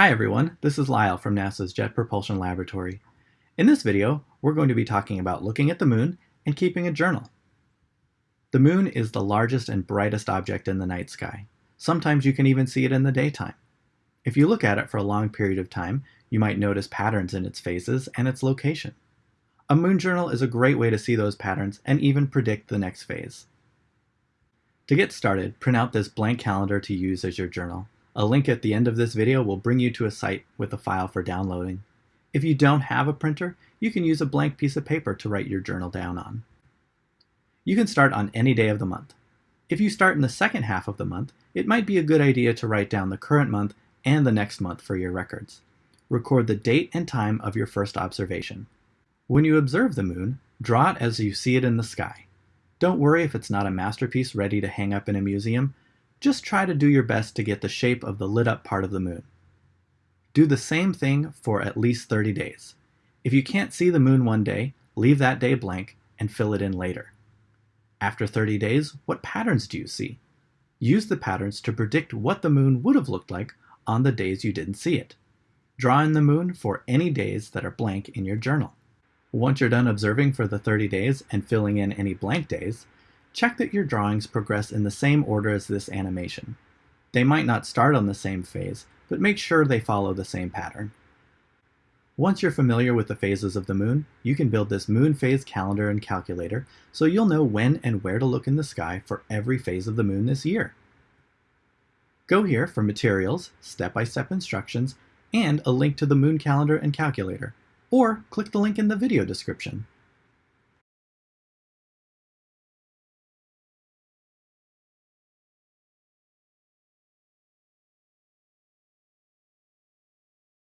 Hi everyone, this is Lyle from NASA's Jet Propulsion Laboratory. In this video, we're going to be talking about looking at the moon and keeping a journal. The moon is the largest and brightest object in the night sky. Sometimes you can even see it in the daytime. If you look at it for a long period of time, you might notice patterns in its phases and its location. A moon journal is a great way to see those patterns and even predict the next phase. To get started, print out this blank calendar to use as your journal. A link at the end of this video will bring you to a site with a file for downloading. If you don't have a printer, you can use a blank piece of paper to write your journal down on. You can start on any day of the month. If you start in the second half of the month, it might be a good idea to write down the current month and the next month for your records. Record the date and time of your first observation. When you observe the moon, draw it as you see it in the sky. Don't worry if it's not a masterpiece ready to hang up in a museum. Just try to do your best to get the shape of the lit up part of the moon. Do the same thing for at least 30 days. If you can't see the moon one day, leave that day blank and fill it in later. After 30 days, what patterns do you see? Use the patterns to predict what the moon would have looked like on the days you didn't see it. Draw in the moon for any days that are blank in your journal. Once you're done observing for the 30 days and filling in any blank days, check that your drawings progress in the same order as this animation. They might not start on the same phase, but make sure they follow the same pattern. Once you're familiar with the phases of the moon, you can build this moon phase calendar and calculator so you'll know when and where to look in the sky for every phase of the moon this year. Go here for materials, step-by-step -step instructions, and a link to the moon calendar and calculator, or click the link in the video description.